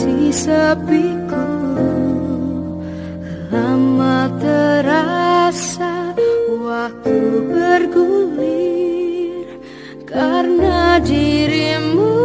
mengisi sepiku. Lama terasa waktu bergulir Karena dirimu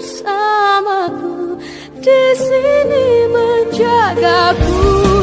bersamaku di sini menjagaku.